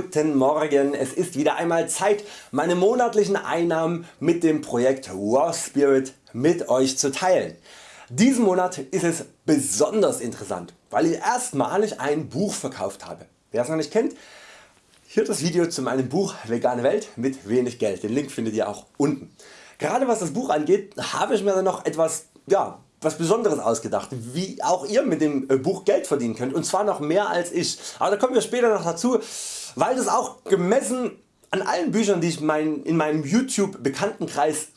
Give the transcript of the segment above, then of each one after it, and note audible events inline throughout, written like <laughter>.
Guten Morgen, es ist wieder einmal Zeit meine monatlichen Einnahmen mit dem Projekt Raw Spirit mit Euch zu teilen. Diesen Monat ist es besonders interessant, weil ich erstmalig ein Buch verkauft habe. Wer es noch nicht kennt, hier das Video zu meinem Buch Vegane Welt mit wenig Geld, den Link findet ihr auch unten. Gerade was das Buch angeht habe ich mir dann noch etwas ja, was Besonderes ausgedacht, wie auch ihr mit dem äh, Buch Geld verdienen könnt und zwar noch mehr als ich. Aber da kommen wir später noch dazu, weil das auch gemessen an allen Büchern die ich mein, in meinem YouTube Bekanntenkreis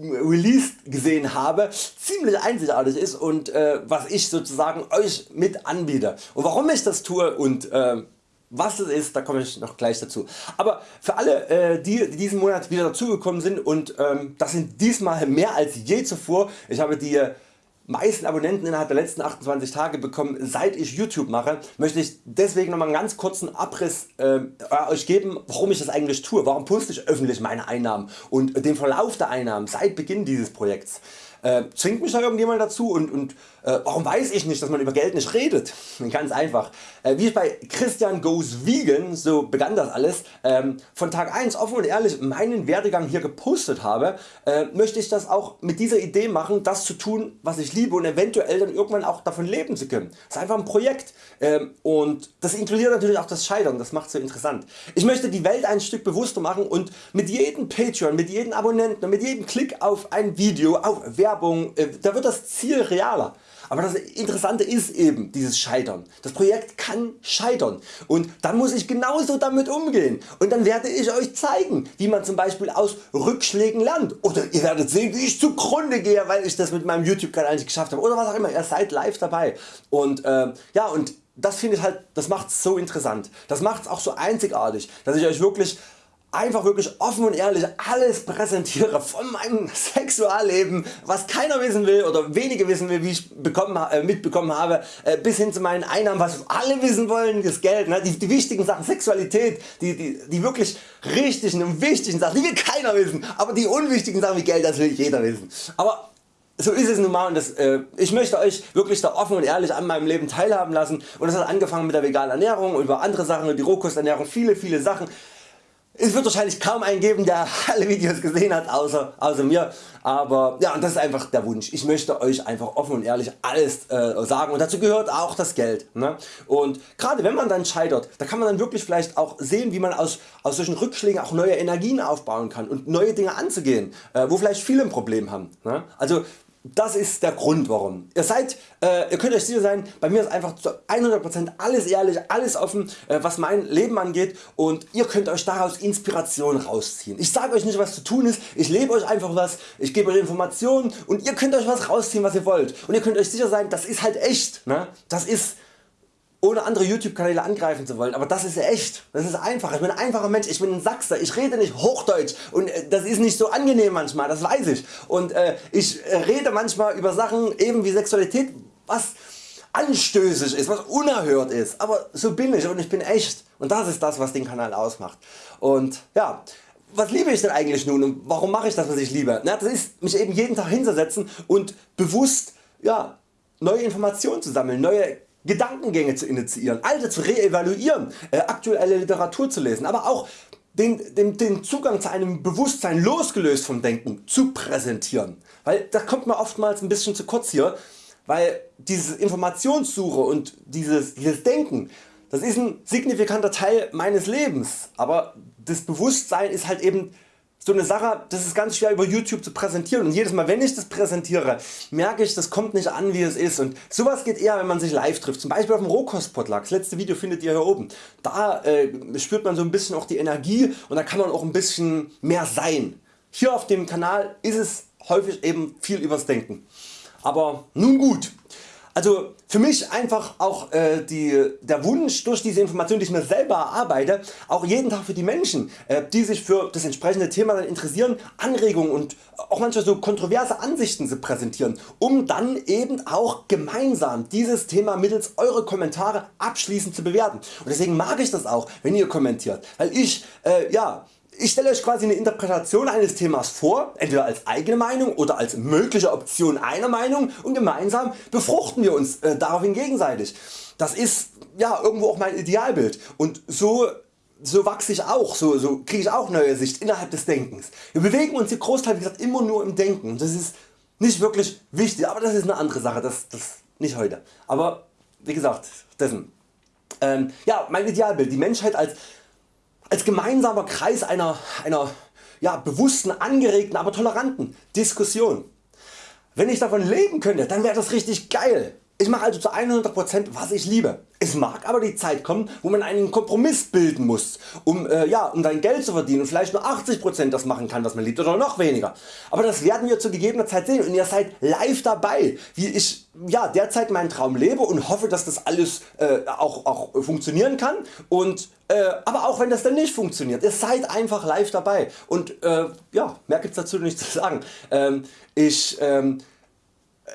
released gesehen habe ziemlich einzigartig ist und äh, was ich sozusagen Euch mit anbiete und warum ich das tue und äh, was es ist, da komme ich noch gleich dazu. Aber für alle äh, die, die diesen Monat wieder dazugekommen sind und ähm, das sind diesmal mehr als je zuvor, ich habe die meisten Abonnenten innerhalb der letzten 28 Tage bekommen seit ich YouTube mache, möchte ich deswegen noch mal einen ganz kurzen Abriss äh, Euch geben warum ich das eigentlich tue, warum poste ich öffentlich meine Einnahmen und den Verlauf der Einnahmen seit Beginn dieses Projekts. Äh, zwingt mich da irgendjemand dazu und, und äh, warum weiß ich nicht dass man über Geld nicht redet? <laughs> Ganz einfach. Äh, wie ich bei Christian Goes Vegan, so begann das alles, ähm, von Tag 1 offen und ehrlich meinen Werdegang hier gepostet habe, äh, möchte ich das auch mit dieser Idee machen das zu tun was ich liebe und eventuell dann irgendwann auch davon leben zu können. Das ist einfach ein Projekt ähm, und das inkludiert natürlich auch das Scheitern, das macht so interessant. Ich möchte die Welt ein Stück bewusster machen und mit jedem Patreon, mit jedem Abonnenten mit jedem Klick auf ein Video, auf Werbung, äh, da wird das Ziel realer. Aber das Interessante ist eben dieses Scheitern. Das Projekt kann scheitern. Und dann muss ich genauso damit umgehen. Und dann werde ich Euch zeigen wie man zum Beispiel aus Rückschlägen lernt. Oder ihr werdet sehen wie ich zugrunde gehe weil ich das mit meinem YouTube Kanal nicht geschafft habe. Oder was auch immer, ihr seid live dabei. Und äh, ja und das finde ich halt, das macht es so interessant, das macht es auch so einzigartig, dass ich Euch wirklich einfach wirklich offen und ehrlich alles präsentiere von meinem <laughs> Sexualleben was keiner wissen will oder wenige wissen will wie ich bekommen, äh, mitbekommen habe äh, bis hin zu meinen Einnahmen was alle wissen wollen das Geld ne? die, die wichtigen Sachen Sexualität die, die, die wirklich richtigen und wichtigen Sachen die will keiner wissen aber die unwichtigen Sachen wie Geld das will jeder wissen aber so ist es nun mal und das, äh, ich möchte Euch wirklich da offen und ehrlich an meinem Leben teilhaben lassen und das hat angefangen mit der veganen Ernährung und über andere Sachen die Rohkosternährung viele viele Sachen es wird wahrscheinlich kaum einen geben der alle Videos gesehen hat außer, außer mir, aber ja das ist einfach der Wunsch. Ich möchte Euch einfach offen und ehrlich alles äh, sagen und dazu gehört auch das Geld. Ne? Und gerade wenn man dann scheitert, da kann man dann wirklich vielleicht auch sehen wie man aus, aus solchen Rückschlägen auch neue Energien aufbauen kann und neue Dinge anzugehen, äh, wo vielleicht viele ein Problem haben. Ne? Also das ist der Grund warum. Ihr, seid, äh, ihr könnt euch sicher sein, bei mir ist einfach zu 100% alles ehrlich, alles offen äh, was mein Leben angeht und ihr könnt Euch daraus Inspiration rausziehen. Ich sage Euch nicht was zu tun ist, ich lebe Euch einfach was, ich gebe Euch Informationen und ihr könnt Euch was rausziehen was ihr wollt und ihr könnt Euch sicher sein das ist halt echt. Ne? Das ist ohne andere YouTube Kanäle angreifen zu wollen, aber das ist echt, das ist einfach, ich bin ein einfacher Mensch, ich bin ein Sachser, ich rede nicht Hochdeutsch. Und äh, das ist nicht so angenehm manchmal, das weiß ich. Und äh, ich äh, rede manchmal über Sachen eben wie Sexualität, was anstößig ist, was unerhört ist, aber so bin ich und ich bin echt. Und das ist das was den Kanal ausmacht. Und ja, was liebe ich denn eigentlich nun und warum mache ich das was ich liebe? Na, das ist mich eben jeden Tag hinzusetzen und bewusst ja, neue Informationen zu sammeln, neue Gedankengänge zu initiieren, alte zu reevaluieren, äh, aktuelle Literatur zu lesen, aber auch den, den, den, Zugang zu einem Bewusstsein losgelöst vom Denken zu präsentieren. Weil da kommt man oftmals ein bisschen zu kurz hier, weil diese Informationssuche und dieses, dieses Denken, das ist ein signifikanter Teil meines Lebens, aber das Bewusstsein ist halt eben so eine Sache, das ist ganz schwer über YouTube zu präsentieren und jedes Mal wenn ich das präsentiere, merke ich das kommt nicht an wie es ist und sowas geht eher wenn man sich live trifft, zum Beispiel auf dem Rohkostpotluck, das letzte Video findet ihr hier oben. Da äh, spürt man so ein bisschen auch die Energie und da kann man auch ein bisschen mehr sein. Hier auf dem Kanal ist es häufig eben viel übers Denken. Aber nun gut, also für mich einfach auch äh, die, der Wunsch durch diese Information die ich mir selber erarbeite auch jeden Tag für die Menschen äh, die sich für das entsprechende Thema dann interessieren Anregungen und auch manchmal so kontroverse Ansichten zu präsentieren um dann eben auch gemeinsam dieses Thema mittels eure Kommentare abschließend zu bewerten. Und deswegen mag ich das auch wenn ihr kommentiert. Weil ich äh, ja ich stelle Euch quasi eine Interpretation eines Themas vor, entweder als eigene Meinung oder als mögliche Option einer Meinung und gemeinsam befruchten wir uns äh, daraufhin gegenseitig. Das ist ja irgendwo auch mein Idealbild und so so wachse ich auch, so, so kriege ich auch neue Sicht innerhalb des Denkens. Wir bewegen uns hier Großteil gesagt immer nur im Denken. Das ist nicht wirklich wichtig, aber das ist eine andere Sache, das, das nicht heute. Aber wie gesagt, dessen. Ähm, ja, mein Idealbild, die Menschheit als, als gemeinsamer Kreis einer, einer ja, bewussten, angeregten, aber toleranten Diskussion. Wenn ich davon leben könnte, dann wäre das richtig geil. Ich mache also zu 100% was ich liebe. Es mag aber die Zeit kommen wo man einen Kompromiss bilden muss um, äh, ja, um sein Geld zu verdienen und vielleicht nur 80% das machen kann was man liebt oder noch weniger. Aber das werden wir zu gegebener Zeit sehen und ihr seid live dabei wie ich ja, derzeit meinen Traum lebe und hoffe dass das alles äh, auch, auch funktionieren kann und äh, aber auch wenn das dann nicht funktioniert, ihr seid einfach live dabei und äh, ja, mehr gibt's dazu nicht zu sagen. Ähm, ich ähm, äh,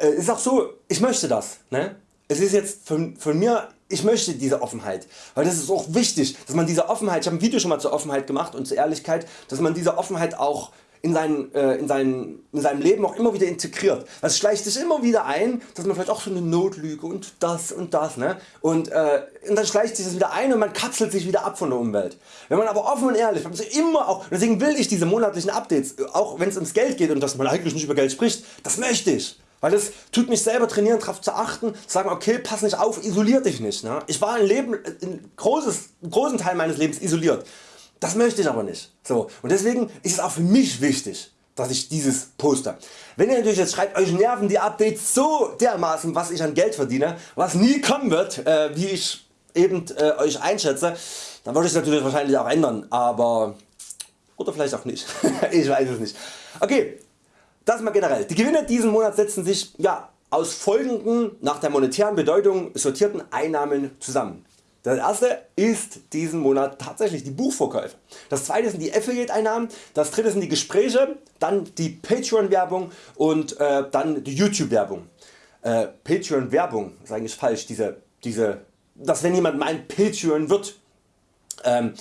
ist auch so, ich möchte das. Ne? Es ist jetzt von, von mir, ich möchte diese Offenheit, weil das ist auch wichtig, dass man diese Offenheit, ich habe ein Video schon mal zur Offenheit gemacht und zur Ehrlichkeit, dass man diese Offenheit auch in, seinen, äh, in, seinen, in seinem Leben auch immer wieder integriert. Es schleicht sich immer wieder ein, dass man vielleicht auch so eine Notlüge und das und das ne? und, äh, und dann schleicht sich das wieder ein und man kapselt sich wieder ab von der Umwelt. Wenn man aber offen und ehrlich, immer auch, deswegen will ich diese monatlichen Updates, auch wenn es ums Geld geht und dass man eigentlich nicht über Geld spricht, das möchte ich. Weil das tut mich selber trainieren darauf zu achten, zu sagen okay pass nicht auf, isolier dich nicht. Ne? Ich war ein, Leben, ein großes, einen großen Teil meines Lebens isoliert. Das möchte ich aber nicht. So. Und deswegen ist es auch für mich wichtig dass ich dieses poste. Wenn ihr natürlich jetzt schreibt, euch nerven die Updates so dermaßen was ich an Geld verdiene, was nie kommen wird, äh, wie ich eben äh, Euch einschätze, dann würde ich es natürlich wahrscheinlich auch ändern, aber oder vielleicht auch nicht, <laughs> ich weiß es nicht. Okay, das mal generell. Die Gewinne diesen Monat setzen sich ja, aus folgenden nach der monetären Bedeutung sortierten Einnahmen zusammen. Das erste ist diesen Monat tatsächlich die Buchverkäufe. Das zweite sind die Affiliate Einnahmen, das dritte sind die Gespräche, dann die Patreon Werbung und äh, dann die YouTube Werbung. Äh, Patreon Werbung ist eigentlich falsch, diese, diese, dass wenn jemand meint Patreon wird. Ähm,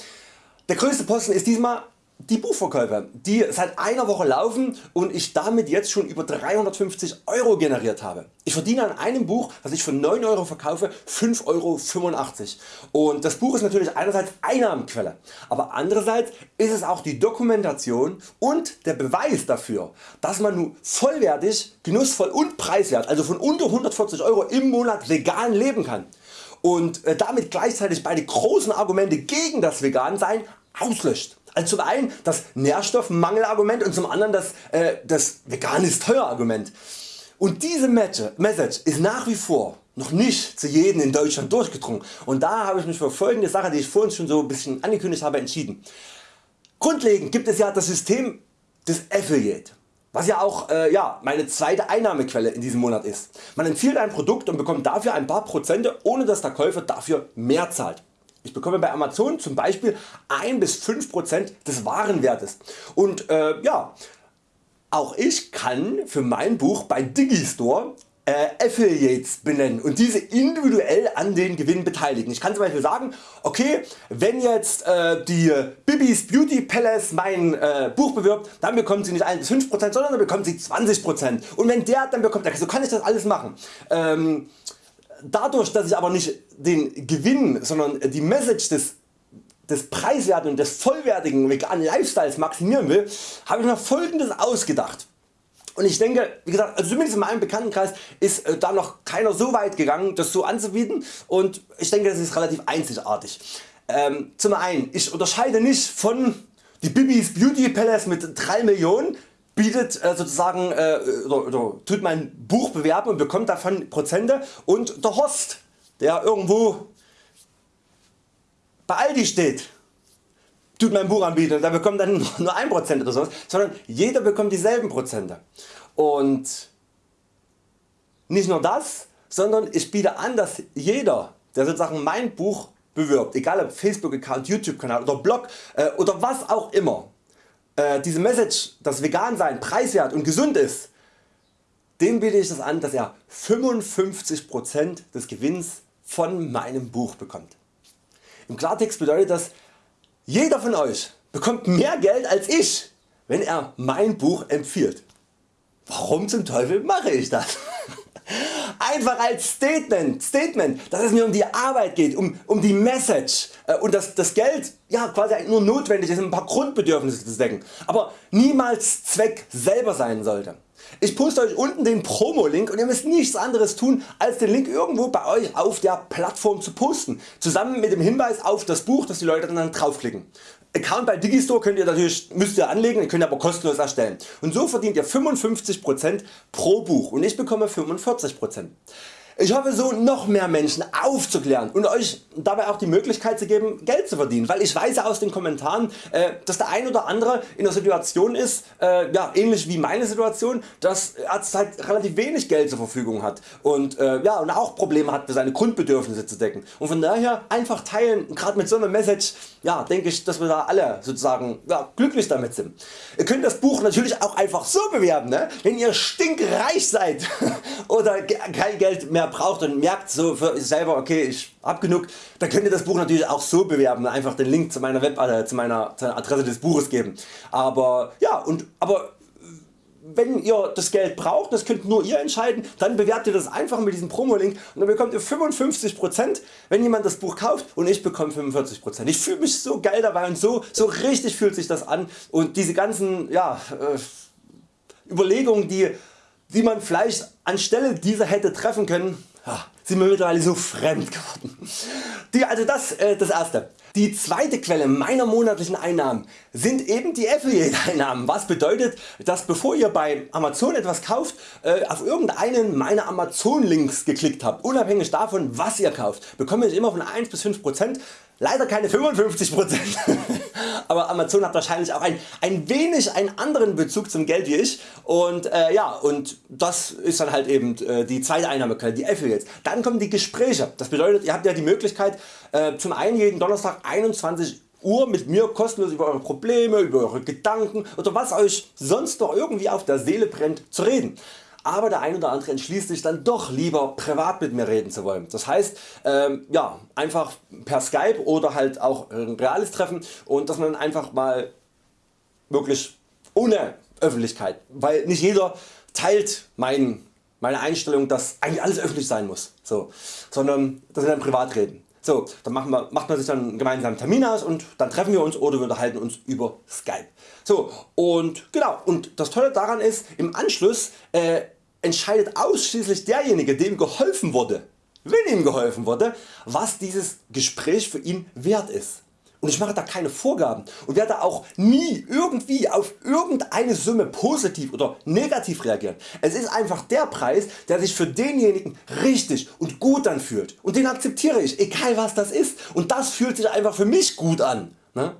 der größte Posten ist diesmal die Buchverkäufe, die seit einer Woche laufen und ich damit jetzt schon über 350 Euro generiert habe. Ich verdiene an einem Buch, was ich für 9 Euro verkaufe, 5,85 Euro und das Buch ist natürlich einerseits Einnahmenquelle, aber andererseits ist es auch die Dokumentation und der Beweis dafür, dass man nun vollwertig, genussvoll und preiswert, also von unter 140 Euro im Monat vegan leben kann und äh, damit gleichzeitig beide großen Argumente gegen das Vegansein auslöscht. Also zum einen das Nährstoffmangelargument und zum anderen das, äh, das vegan ist teuer Argument. Und diese Message ist nach wie vor noch nicht zu jedem in Deutschland durchgedrungen und da habe ich mich für folgende Sache die ich vorhin schon so ein bisschen angekündigt habe entschieden. Grundlegend gibt es ja das System des Affiliate was ja auch äh, ja, meine zweite Einnahmequelle in diesem Monat ist. Man empfiehlt ein Produkt und bekommt dafür ein paar Prozente ohne dass der Käufer dafür mehr zahlt. Ich bekomme bei Amazon zum Beispiel 1 bis 5% des Warenwertes und äh, ja, auch ich kann für mein Buch bei Digistore äh, Affiliates benennen und diese individuell an den Gewinn beteiligen. Ich kann zum Beispiel sagen, okay, wenn jetzt äh, die Bibis Beauty Palace mein äh, Buch bewirbt, dann bekommt sie nicht 1 bis 5%, sondern dann bekommt sie 20% und wenn der dann bekommt, so kann ich das alles machen. Ähm, dadurch dass ich aber nicht den Gewinn, sondern die Message des des preiswerten und des vollwertigen veganen Lifestyles maximieren will, habe ich mir folgendes ausgedacht. Und ich denke, wie gesagt, also zumindest in meinem Bekanntenkreis ist äh, da noch keiner so weit gegangen das so anzubieten und ich denke das ist relativ einzigartig. Ähm, zum einen, ich unterscheide nicht von die Bibis Beauty Palace mit 3 Millionen bietet äh, sozusagen äh, oder, oder tut mein Buch bewerben und bekommt davon Prozente und der Host der irgendwo bei Aldi steht tut mein Buch anbieten und der bekommt dann nur 1% oder sowas, sondern jeder bekommt dieselben Prozente. Und nicht nur das, sondern ich biete an, dass jeder, der sozusagen mein Buch bewirbt, egal ob Facebook Account, YouTube Kanal oder Blog äh, oder was auch immer, äh, diese Message, dass vegan sein preiswert und gesund ist, dem biete ich das an, dass er 55% des Gewinns von meinem Buch bekommt. Im Klartext bedeutet das, jeder von Euch bekommt mehr Geld als ich, wenn er mein Buch empfiehlt. Warum zum Teufel mache ich das? Einfach als Statement, Statement, dass es mir um die Arbeit geht, um, um die Message äh, und dass das Geld ja, quasi nur notwendig ist um ein paar Grundbedürfnisse zu decken, aber niemals Zweck selber sein sollte. Ich poste Euch unten den Promo-Link und ihr müsst nichts anderes tun als den Link irgendwo bei Euch auf der Plattform zu posten, zusammen mit dem Hinweis auf das Buch dass die Leute dann draufklicken. Account bei Digistore könnt ihr natürlich, müsst ihr anlegen, könnt ihr aber kostenlos erstellen. Und so verdient ihr 55% pro Buch und ich bekomme 45%. Ich hoffe so noch mehr Menschen aufzuklären und Euch dabei auch die Möglichkeit zu geben Geld zu verdienen, weil ich weiß aus den Kommentaren äh, dass der ein oder andere in der Situation ist, äh, ja, ähnlich wie meine Situation, dass er halt relativ wenig Geld zur Verfügung hat und, äh, ja, und auch Probleme hat seine Grundbedürfnisse zu decken und von daher einfach teilen, gerade mit so einer Message ja, denke ich dass wir da alle sozusagen ja, glücklich damit sind. Ihr könnt das Buch natürlich auch einfach so bewerben, ne? wenn ihr stinkreich seid <laughs> oder kein Geld mehr braucht und merkt so für selber okay ich hab genug, dann könnt ihr das Buch natürlich auch so bewerben, einfach den Link zu meiner Web äh, zu meiner, Adresse des Buches geben. Aber ja, und, aber wenn ihr das Geld braucht, das könnt nur ihr entscheiden, dann bewerbt ihr das einfach mit diesem Promo-Link und dann bekommt ihr 55% wenn jemand das Buch kauft und ich bekomme 45%. Ich fühle mich so geil dabei und so, so richtig fühlt sich das an und diese ganzen ja, äh, Überlegungen die, die man vielleicht anstelle dieser hätte treffen können, sind mir mittlerweile so fremd geworden. Die, also das, äh, das erste. Die zweite Quelle meiner monatlichen Einnahmen sind eben die Affiliate Einnahmen, was bedeutet dass bevor ihr bei Amazon etwas kauft äh, auf irgendeinen meiner Amazon Links geklickt habt, unabhängig davon was ihr kauft, bekomme ich immer von 1 bis 5% Leider keine 55%, <laughs> aber Amazon hat wahrscheinlich auch ein, ein wenig einen anderen Bezug zum Geld wie ich. Und äh, ja und das ist dann halt eben äh, die zweite Einnahmequelle, die Affiliates. Dann kommen die Gespräche, das bedeutet ihr habt ja die Möglichkeit äh, zum einen jeden Donnerstag 21 Uhr mit mir kostenlos über Eure Probleme, über Eure Gedanken oder was Euch sonst noch irgendwie auf der Seele brennt zu reden aber der ein oder andere entschließt sich dann doch lieber privat mit mir reden zu wollen. Das heißt ähm, ja, einfach per Skype oder halt auch ein reales Treffen und dass man einfach mal wirklich ohne Öffentlichkeit, weil nicht jeder teilt mein, meine Einstellung dass eigentlich alles öffentlich sein muss, so, sondern dass wir dann privat reden. So, dann machen wir, macht man sich dann einen gemeinsamen Termin aus und dann treffen wir uns oder wir unterhalten uns über Skype. So und genau und das Tolle daran ist im Anschluss äh, entscheidet ausschließlich derjenige dem geholfen wurde, wenn ihm geholfen wurde, was dieses Gespräch für ihn wert ist. Und ich mache da keine Vorgaben und werde auch nie irgendwie auf irgendeine Summe positiv oder negativ reagieren. Es ist einfach der Preis der sich für denjenigen richtig und gut anfühlt und den akzeptiere ich egal was das ist und das fühlt sich einfach für mich gut an. Ne?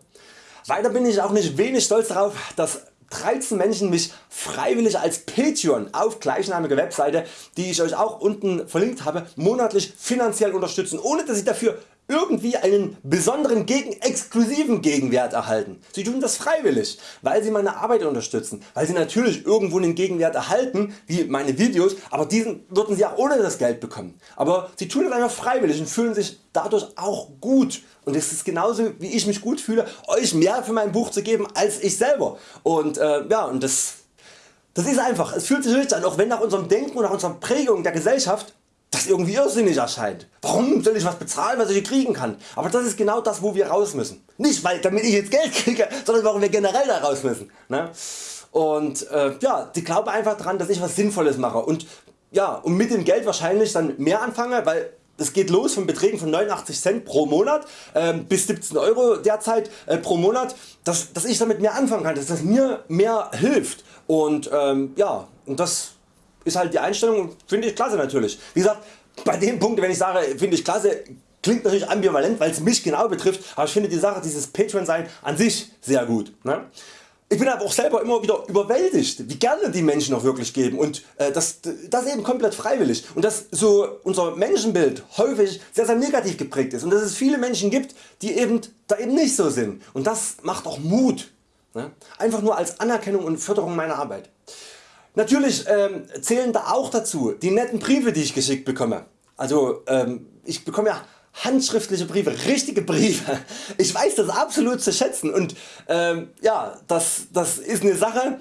Weiter bin ich auch nicht wenig stolz darauf dass 13 Menschen mich freiwillig als Patreon auf gleichnamige Webseite die ich Euch auch unten verlinkt habe monatlich finanziell unterstützen ohne dass ich dafür irgendwie einen besonderen gegen exklusiven Gegenwert erhalten. Sie tun das freiwillig, weil sie meine Arbeit unterstützen, weil sie natürlich irgendwo einen Gegenwert erhalten wie meine Videos, aber diesen würden sie auch ohne das Geld bekommen. Aber sie tun das einfach freiwillig und fühlen sich dadurch auch gut und es ist genauso wie ich mich gut fühle Euch mehr für mein Buch zu geben als ich selber und, äh, ja, und das, das ist einfach, es fühlt sich richtig an, auch wenn nach unserem Denken und nach unserer Prägung der Gesellschaft das irgendwie irrsinnig erscheint. Warum soll ich was bezahlen was ich kriegen kann? Aber das ist genau das wo wir raus müssen. Nicht weil damit ich jetzt Geld <laughs> kriege, sondern warum wir generell da raus müssen. Ne? Und äh, ja, die glauben einfach daran dass ich was Sinnvolles mache und, ja, und mit dem Geld wahrscheinlich dann mehr anfange, weil es geht los von Beträgen von 89 Cent pro Monat äh, bis 17 Euro derzeit äh, pro Monat, dass, dass ich damit mehr anfangen kann, dass das mir mehr hilft und ähm, ja, und das ist halt die Einstellung finde ich klasse natürlich. Wie gesagt bei dem Punkt wenn ich sage finde ich klasse klingt natürlich ambivalent weil es mich genau betrifft, aber ich finde die Sache dieses Patreon sein an sich sehr gut. Ne? Ich bin aber auch selber immer wieder überwältigt wie gerne die Menschen auch wirklich geben und äh, das, das eben komplett freiwillig und dass so unser Menschenbild häufig sehr sehr negativ geprägt ist und dass es viele Menschen gibt die eben da eben nicht so sind und das macht auch Mut. Ne? Einfach nur als Anerkennung und Förderung meiner Arbeit. Natürlich ähm, zählen da auch dazu die netten Briefe die ich geschickt bekomme. Also ähm, ich bekomme ja handschriftliche Briefe, richtige Briefe. Ich weiß das absolut zu schätzen und ähm, ja, das, das ist eine Sache,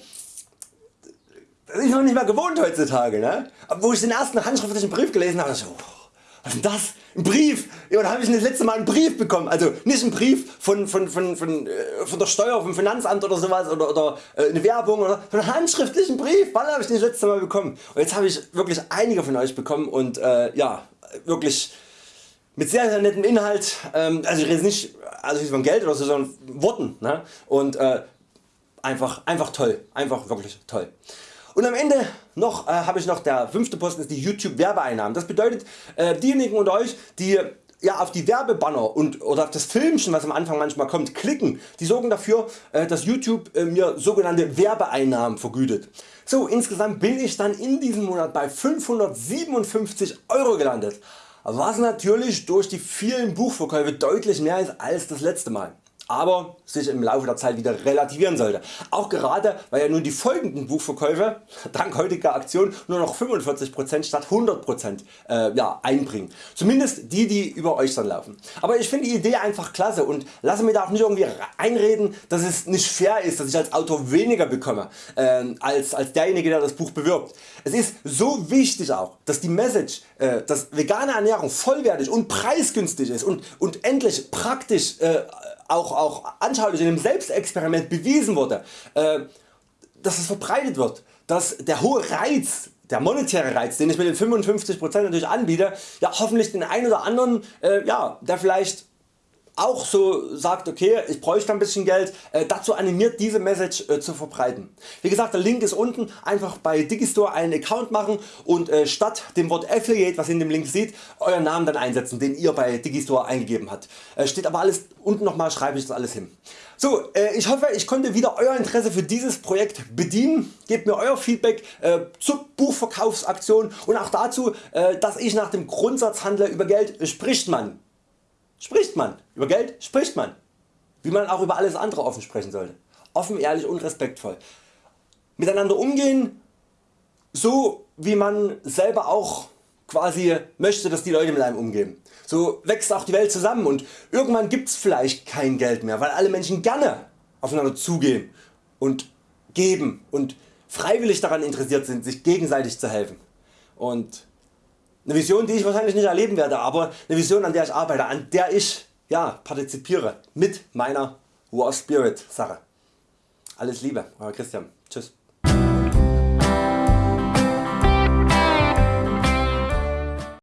das ist noch nicht mehr gewohnt heutzutage. Ne? Wo ich den ersten handschriftlichen Brief gelesen habe, ich, oh, was ist das? Ein Brief? Ja, da habe ich das letzte Mal einen Brief bekommen. Also nicht ein Brief von, von, von, von, äh, von der Steuer, vom Finanzamt oder sowas oder, oder äh, eine Werbung oder einen handschriftlichen Brief. Wann habe ich den das letzte Mal bekommen? Und jetzt habe ich wirklich einige von euch bekommen und äh, ja, wirklich mit sehr, sehr nettem Inhalt. Ähm, also ich rede nicht also von Geld oder so, sondern Worten. Ne? Und äh, einfach, einfach toll. Einfach wirklich toll. Und am Ende noch äh, habe ich noch der fünfte Posten ist die YouTube Werbeeinnahmen. Das bedeutet äh, diejenigen unter Euch die ja, auf die Werbebanner und, oder auf das Filmchen was am Anfang manchmal kommt klicken, die sorgen dafür äh, dass YouTube äh, mir sogenannte Werbeeinnahmen vergütet. So insgesamt bin ich dann in diesem Monat bei 557 Euro gelandet, was natürlich durch die vielen Buchverkäufe deutlich mehr ist als das letzte Mal aber sich im Laufe der Zeit wieder relativieren sollte. Auch gerade weil ja nun die folgenden Buchverkäufe <laughs> dank heutiger Aktion nur noch 45% statt 100% äh, ja, einbringen. Zumindest die die über Euch dann laufen. Aber ich finde die Idee einfach klasse und lasse mir da auch nicht irgendwie einreden dass es nicht fair ist dass ich als Autor weniger bekomme äh, als, als derjenige der das Buch bewirbt. Es ist so wichtig auch dass die Message äh, dass vegane Ernährung vollwertig und preisgünstig ist und, und endlich praktisch äh, auch, auch anschaulich in einem Selbstexperiment bewiesen wurde, äh, dass es verbreitet wird, dass der hohe Reiz der monetäre Reiz den ich mit den 55% natürlich anbiete, ja hoffentlich den einen oder anderen äh, ja, der vielleicht auch so sagt okay ich bräuchte ein bisschen Geld, äh, dazu animiert diese Message äh, zu verbreiten. Wie gesagt der Link ist unten, einfach bei Digistore einen Account machen und äh, statt dem Wort Affiliate was ihr in dem Link seht Euren Namen dann einsetzen den ihr bei Digistore eingegeben habt. Äh, steht aber alles unten nochmal schreibe ich das alles hin. So, äh, ich hoffe ich konnte wieder Euer Interesse für dieses Projekt bedienen. Gebt mir Euer Feedback äh, zur Buchverkaufsaktion und auch dazu dass ich nach dem Grundsatz handle über Geld spricht man spricht man. Über Geld spricht man. Wie man auch über alles andere offen sprechen sollte. Offen, ehrlich und respektvoll. Miteinander umgehen, so wie man selber auch quasi möchte dass die Leute mit einem umgehen. So wächst auch die Welt zusammen und irgendwann gibt's vielleicht kein Geld mehr, weil alle Menschen gerne aufeinander zugehen und geben und freiwillig daran interessiert sind sich gegenseitig zu helfen. Und eine Vision die ich wahrscheinlich nicht erleben werde, aber eine Vision an der ich arbeite, an der ich ja, partizipiere mit meiner War Spirit Sache. Alles Liebe, Euer Christian. Tschüss.